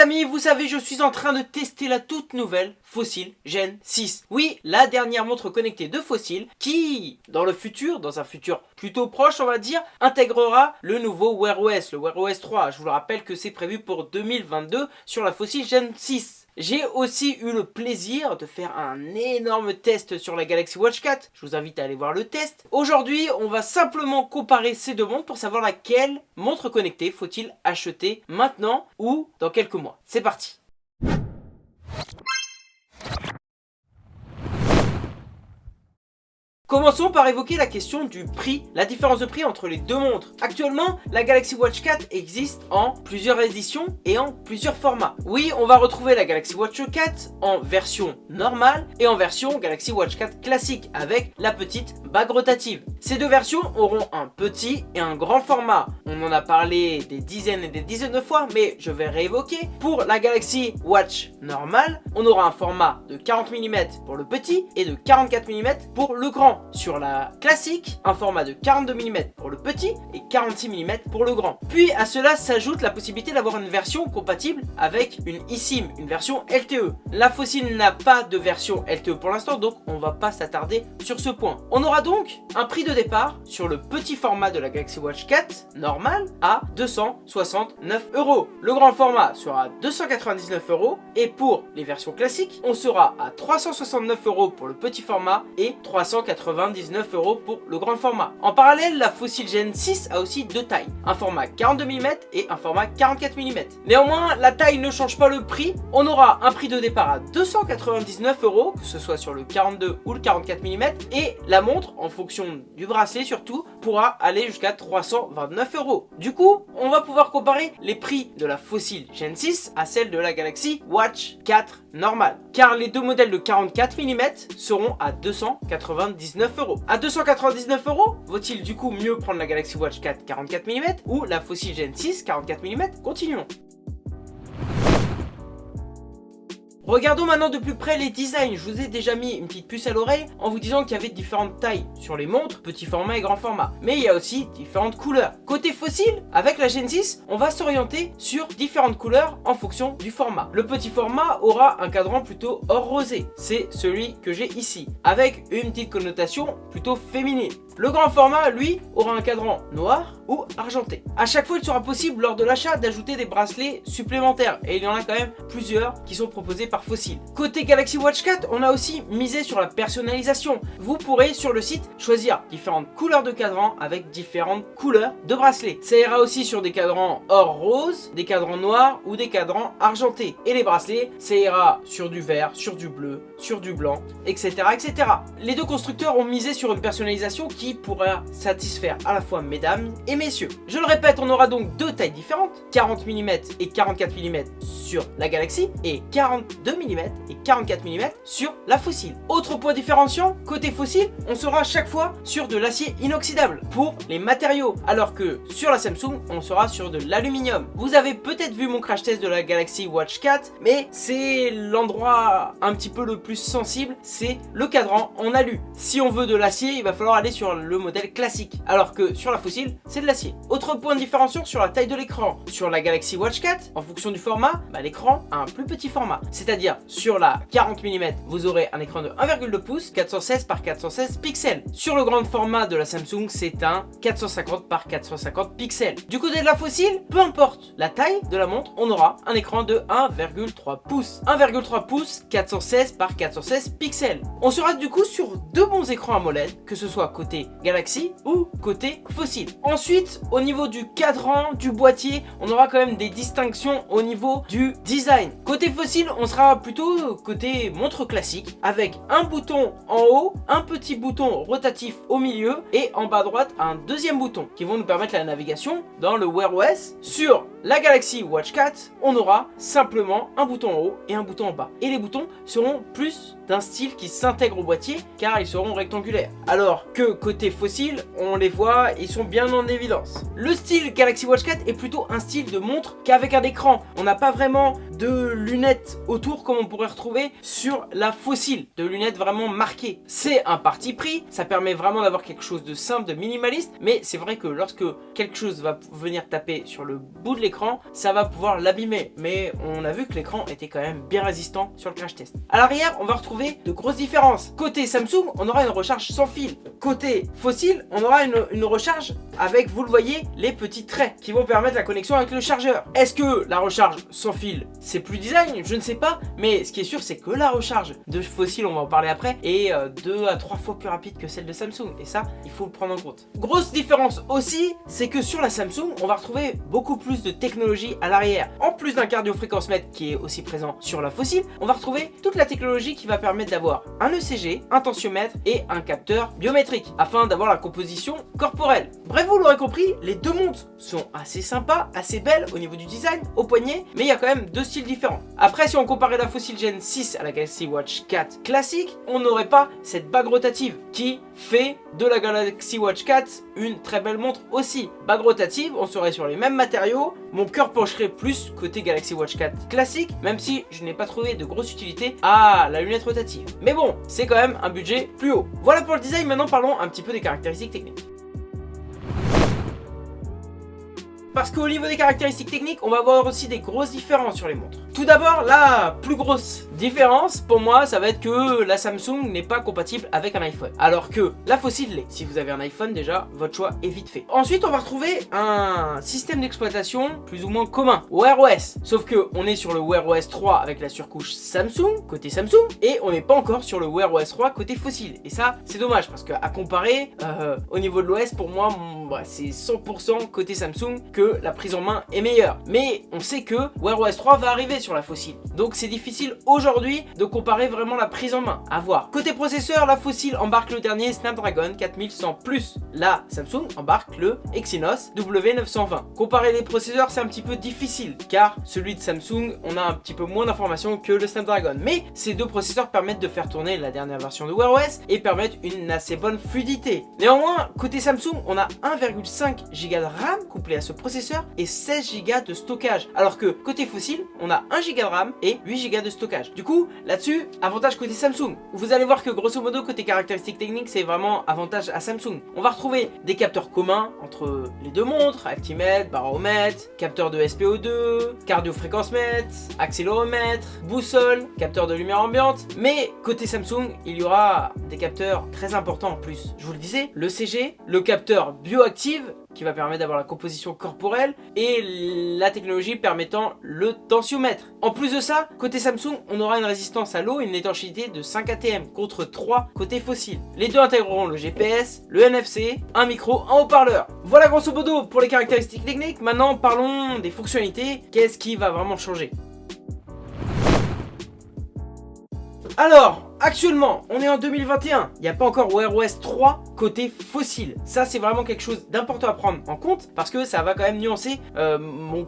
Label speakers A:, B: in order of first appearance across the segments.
A: Amis, vous savez, je suis en train de tester la toute nouvelle Fossil Gen 6. Oui, la dernière montre connectée de Fossil qui, dans le futur, dans un futur plutôt proche on va dire, intégrera le nouveau Wear OS, le Wear OS 3. Je vous le rappelle que c'est prévu pour 2022 sur la Fossil Gen 6. J'ai aussi eu le plaisir de faire un énorme test sur la Galaxy Watch 4. Je vous invite à aller voir le test. Aujourd'hui, on va simplement comparer ces deux montres pour savoir laquelle montre connectée faut-il acheter maintenant ou dans quelques mois. C'est parti Commençons par évoquer la question du prix, la différence de prix entre les deux montres. Actuellement, la Galaxy Watch 4 existe en plusieurs éditions et en plusieurs formats. Oui, on va retrouver la Galaxy Watch 4 en version normale et en version Galaxy Watch 4 classique avec la petite bague rotative. Ces deux versions auront un petit et un grand format. On en a parlé des dizaines et des dizaines de fois, mais je vais réévoquer. Pour la Galaxy Watch normale, on aura un format de 40 mm pour le petit et de 44 mm pour le grand. Sur la classique, un format de 42 mm pour le petit et 46 mm pour le grand. Puis à cela s'ajoute la possibilité d'avoir une version compatible avec une eSIM, une version LTE. La Fossil n'a pas de version LTE pour l'instant, donc on va pas s'attarder sur ce point. On aura donc un prix de départ sur le petit format de la Galaxy Watch 4 normal à 269 euros. Le grand format sera 299 euros et pour les versions classiques, on sera à 369 euros pour le petit format et 380 99 euros pour le grand format. En parallèle, la Fossil Gen 6 a aussi deux tailles, un format 42 mm et un format 44 mm. Néanmoins, la taille ne change pas le prix, on aura un prix de départ à 299 euros, que ce soit sur le 42 ou le 44 mm, et la montre, en fonction du bracelet surtout, pourra aller jusqu'à 329 euros. Du coup, on va pouvoir comparer les prix de la Fossil Gen 6 à celle de la Galaxy Watch 4 normale, car les deux modèles de 44 mm seront à 299 euros. À 299 euros, vaut-il du coup mieux prendre la Galaxy Watch 4 44 mm ou la Fossil Gen 6 44 mm Continuons. Regardons maintenant de plus près les designs. Je vous ai déjà mis une petite puce à l'oreille en vous disant qu'il y avait différentes tailles sur les montres, petit format et grand format. Mais il y a aussi différentes couleurs. Côté fossile, avec la Gen 6, on va s'orienter sur différentes couleurs en fonction du format. Le petit format aura un cadran plutôt or rosé. C'est celui que j'ai ici, avec une petite connotation plutôt féminine. Le grand format, lui, aura un cadran noir ou argenté. A chaque fois, il sera possible lors de l'achat d'ajouter des bracelets supplémentaires. Et il y en a quand même plusieurs qui sont proposés par Fossil. Côté Galaxy Watch 4, on a aussi misé sur la personnalisation. Vous pourrez sur le site choisir différentes couleurs de cadran avec différentes couleurs de bracelets. Ça ira aussi sur des cadrans or rose, des cadrans noirs ou des cadrans argentés. Et les bracelets, ça ira sur du vert, sur du bleu, sur du blanc, etc. etc. Les deux constructeurs ont misé sur une personnalisation qui pourra satisfaire à la fois mesdames et messieurs. Je le répète, on aura donc deux tailles différentes, 40 mm et 44 mm sur la Galaxy et 42 mm et 44 mm sur la Fossil. Autre point différenciant, côté Fossil, on sera chaque fois sur de l'acier inoxydable pour les matériaux, alors que sur la Samsung, on sera sur de l'aluminium. Vous avez peut-être vu mon crash test de la Galaxy Watch 4, mais c'est l'endroit un petit peu le plus sensible, c'est le cadran en alu. Si on veut de l'acier, il va falloir aller sur le modèle classique, alors que sur la fossile, c'est de l'acier. Autre point de différenciation sur la taille de l'écran. Sur la Galaxy Watch 4, en fonction du format, bah, l'écran a un plus petit format. C'est-à-dire, sur la 40 mm, vous aurez un écran de 1,2 pouces, 416 par 416 pixels. Sur le grand format de la Samsung, c'est un 450 par 450 pixels. Du côté de la fossile, peu importe la taille de la montre, on aura un écran de 1,3 pouces. 1,3 pouces, 416 par 416 pixels. On sera du coup sur deux bons écrans AMOLED, que ce soit côté Galaxy ou côté fossile. Ensuite, au niveau du cadran, du boîtier, on aura quand même des distinctions au niveau du design. Côté fossile, on sera plutôt côté montre classique avec un bouton en haut, un petit bouton rotatif au milieu et en bas à droite un deuxième bouton qui vont nous permettre la navigation dans le Wear OS. Sur la Galaxy Watch 4, on aura simplement un bouton en haut et un bouton en bas. Et les boutons seront plus d'un style qui s'intègre au boîtier car ils seront rectangulaires. Alors que côté fossile, on les voit, ils sont bien en évidence. Le style Galaxy Watch 4 est plutôt un style de montre qu'avec un écran. On n'a pas vraiment de lunettes autour comme on pourrait retrouver sur la fossile, de lunettes vraiment marquées. C'est un parti pris, ça permet vraiment d'avoir quelque chose de simple, de minimaliste, mais c'est vrai que lorsque quelque chose va venir taper sur le bout de l'écran, ça va pouvoir l'abîmer. Mais on a vu que l'écran était quand même bien résistant sur le crash test. À l'arrière, on va retrouver de grosses différences. Côté Samsung, on aura une recharge sans fil. Côté fossile, on aura une, une recharge avec, vous le voyez, les petits traits qui vont permettre la connexion avec le chargeur. Est-ce que la recharge sans fil, c'est plus design? Je ne sais pas, mais ce qui est sûr, c'est que la recharge de fossile, on va en parler après, est euh, deux à trois fois plus rapide que celle de Samsung. Et ça, il faut le prendre en compte. Grosse différence aussi, c'est que sur la Samsung, on va retrouver beaucoup plus de technologie à l'arrière. En plus d'un cardio-fréquence-mètre qui est aussi présent sur la fossile, on va retrouver toute la technologie qui va permettre d'avoir un ECG, un tensiomètre et un capteur biométrique, afin d'avoir la composition corporelle. Bref, vous l'aurez compris, les deux montres sont assez sympas, assez belles au niveau du design, au poignet, mais il y a quand même deux styles différents. Après, si on comparait la Fossil Gen 6 à la Galaxy Watch 4 classique, on n'aurait pas cette bague rotative qui fait de la Galaxy Watch 4 une très belle montre aussi. Bague rotative, on serait sur les mêmes matériaux, mon cœur pencherait plus côté Galaxy Watch 4 classique, même si je n'ai pas trouvé de grosse utilité à la lunette rotative. Mais bon, c'est quand même un budget plus haut. Voilà pour le design, maintenant parlons un petit peu des caractéristiques techniques. Parce qu'au niveau des caractéristiques techniques, on va voir aussi des grosses différences sur les montres. Tout d'abord, la plus grosse différence, pour moi, ça va être que la Samsung n'est pas compatible avec un iPhone. Alors que la Fossil l'est. Si vous avez un iPhone, déjà, votre choix est vite fait. Ensuite, on va retrouver un système d'exploitation plus ou moins commun, Wear OS. Sauf que on est sur le Wear OS 3 avec la surcouche Samsung, côté Samsung, et on n'est pas encore sur le Wear OS 3 côté Fossil. Et ça, c'est dommage, parce qu'à comparer, euh, au niveau de l'OS, pour moi, bah, c'est 100% côté Samsung que la prise en main est meilleure. Mais on sait que Wear OS 3 va arriver sur la fossile. Donc c'est difficile aujourd'hui de comparer vraiment la prise en main. À voir. Côté processeur, la fossile embarque le dernier Snapdragon 4100 La Samsung embarque le Exynos W920. Comparer les processeurs, c'est un petit peu difficile car celui de Samsung, on a un petit peu moins d'informations que le Snapdragon. Mais ces deux processeurs permettent de faire tourner la dernière version de Wear OS et permettent une assez bonne fluidité. Néanmoins, côté Samsung, on a 1,5 Go de RAM couplé à ce processeur et 16 Go de stockage. Alors que côté fossile, on a 1 Go de RAM et 8 Go de stockage. Du coup, là-dessus, avantage côté Samsung. Vous allez voir que grosso modo, côté caractéristiques techniques, c'est vraiment avantage à Samsung. On va retrouver des capteurs communs entre les deux montres, altimètre, baromètre, capteur de SPO2, cardio-fréquence mètre, accéléromètre, boussole, capteur de lumière ambiante. Mais côté Samsung, il y aura des capteurs très importants en plus. Je vous le disais, le CG, le capteur bioactive qui va permettre d'avoir la composition corporelle et la technologie permettant le tensiomètre. En plus de ça, côté Samsung, on aura une résistance à l'eau et une étanchéité de 5 ATM contre 3 côté fossile. Les deux intégreront le GPS, le NFC, un micro, un haut-parleur. Voilà grosso modo pour les caractéristiques techniques. Maintenant, parlons des fonctionnalités. Qu'est-ce qui va vraiment changer? Alors, Actuellement, on est en 2021, il n'y a pas encore Wear OS 3 côté fossile. Ça, c'est vraiment quelque chose d'important à prendre en compte parce que ça va quand même nuancer euh,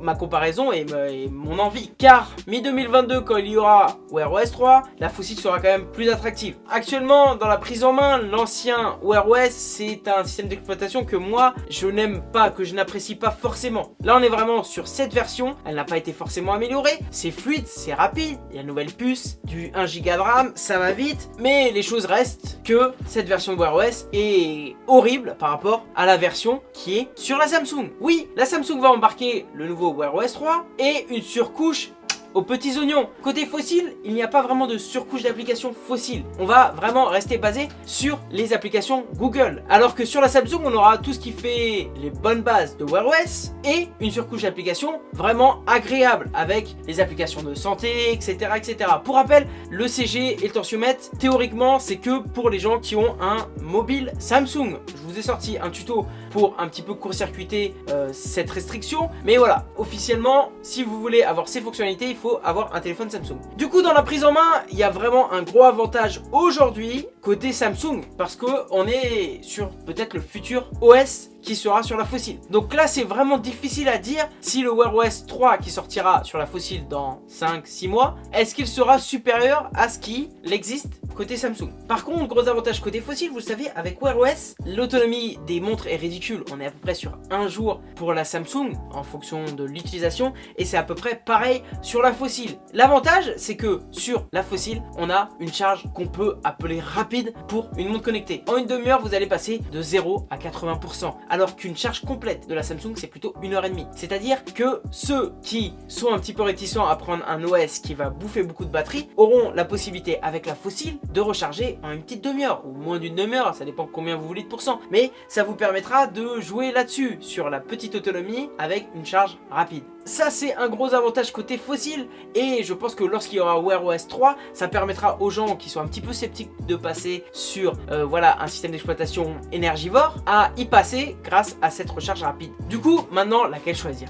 A: ma comparaison et, mon envie. Car mi-2022, quand il y aura Wear OS 3, la fossile sera quand même plus attractive. Actuellement, dans la prise en main, l'ancien Wear OS, c'est un système d'exploitation que moi, je n'aime pas, que je n'apprécie pas forcément. Là, on est vraiment sur cette version, elle n'a pas été forcément améliorée. C'est fluide, c'est rapide, il y a une nouvelle puce, du 1 Go de RAM, ça va mais les choses restent que cette version de Wear OS est horrible par rapport à la version qui est sur la Samsung. Oui, la Samsung va embarquer le nouveau Wear OS 3 et une surcouche aux petits oignons. Côté fossile, il n'y a pas vraiment de surcouche d'applications fossiles. On va vraiment rester basé sur les applications Google. Alors que sur la Samsung, on aura tout ce qui fait les bonnes bases de Wear OS et une surcouche d'applications vraiment agréable avec les applications de santé, etc. etc. Pour rappel, le CG et le tensiomètre, théoriquement, c'est que pour les gens qui ont un mobile Samsung. Je vous ai sorti un tuto pour un petit peu court-circuiter euh, cette restriction. Mais voilà, officiellement, si vous voulez avoir ces fonctionnalités, il faut avoir un téléphone Samsung. Du coup, dans la prise en main, il y a vraiment un gros avantage aujourd'hui côté Samsung parce qu'on est sur peut-être le futur OS qui sera sur la fossile. Donc là, c'est vraiment difficile à dire si le Wear OS 3 qui sortira sur la fossile dans 5-6 mois, est-ce qu'il sera supérieur à ce qui existe côté Samsung. Par contre, gros avantage côté fossile, vous le savez, avec Wear OS, l'autonomie des montres est ridicule. On est à peu près sur un jour pour la Samsung en fonction de l'utilisation et c'est à peu près pareil sur la fossile. L'avantage, c'est que sur la fossile, on a une charge qu'on peut appeler rapide pour une montre connectée. En une demi-heure, vous allez passer de 0 à 80%, alors qu'une charge complète de la Samsung, c'est plutôt une heure et demie. C'est-à-dire que ceux qui sont un petit peu réticents à prendre un OS qui va bouffer beaucoup de batterie auront la possibilité avec la fossile de recharger en une petite demi-heure ou moins d'une demi-heure, ça dépend combien vous voulez de pourcents. Mais ça vous permettra de jouer là-dessus, sur la petite autonomie avec une charge rapide. Ça c'est un gros avantage côté fossile et je pense que lorsqu'il y aura Wear OS 3 ça permettra aux gens qui sont un petit peu sceptiques de passer sur euh, voilà un système d'exploitation énergivore à y passer grâce à cette recharge rapide. Du coup maintenant laquelle choisir?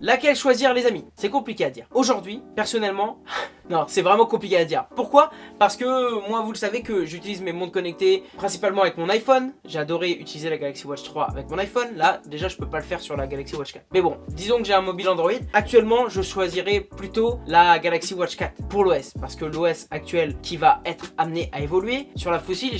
A: Laquelle choisir les amis? C'est compliqué à dire. Aujourd'hui, personnellement, non, c'est vraiment compliqué à dire. Pourquoi? Parce que moi, vous le savez que j'utilise mes montres connectées principalement avec mon iPhone. J'ai adoré utiliser la Galaxy Watch 3 avec mon iPhone. Là, déjà, je peux pas le faire sur la Galaxy Watch 4. Mais bon, disons que j'ai un mobile Android. Actuellement, je choisirais plutôt la Galaxy Watch 4 pour l'OS. Parce que l'OS actuel qui va être amené à évoluer, sur la fossile,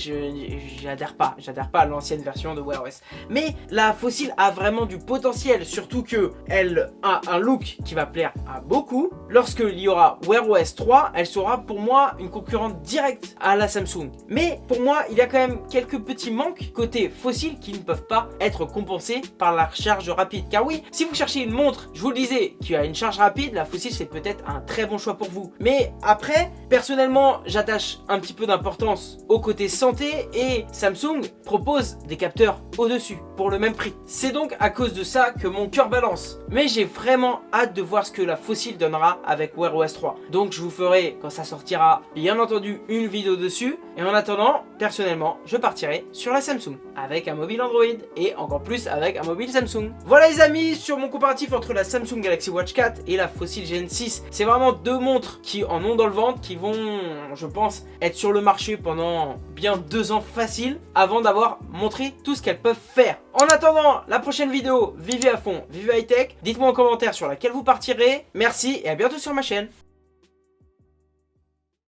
A: j'adhère pas. J'adhère pas à l'ancienne version de Wear OS. Mais la fossile a vraiment du potentiel, surtout que elle a un look qui va plaire à beaucoup. Lorsqu'il y aura Wear OS 3, elle sera pour moi une concurrente directe à la Samsung. Mais pour moi, il y a quand même quelques petits manques côté fossile qui ne peuvent pas être compensés par la charge rapide. Car oui, si vous cherchez une montre, je vous le disais, qui a une charge rapide, la fossile c'est peut-être un très bon choix pour vous. Mais après, personnellement, j'attache un petit peu d'importance au côté santé et Samsung propose des capteurs au-dessus pour le même prix. C'est donc à cause de ça que mon cœur balance. Mais j'ai vraiment hâte de voir ce que la fossile donnera avec Wear OS 3. Donc je vous ferai, quand ça sortira, bien entendu une vidéo dessus. Et en attendant, personnellement, je partirai sur la Samsung avec un mobile Android et encore plus avec un mobile Samsung. Voilà les amis, sur mon comparatif entre la Samsung Galaxy Watch 4 et la Fossil Gen 6. C'est vraiment deux montres qui en ont dans le ventre, qui vont, je pense, être sur le marché pendant bien deux ans facile avant d'avoir montré tout ce qu'elles peuvent faire. En attendant la prochaine vidéo, vivez à fond, vivez high tech. Dites-moi en commentaire sur laquelle vous partirez. Merci et à bientôt sur ma chaîne.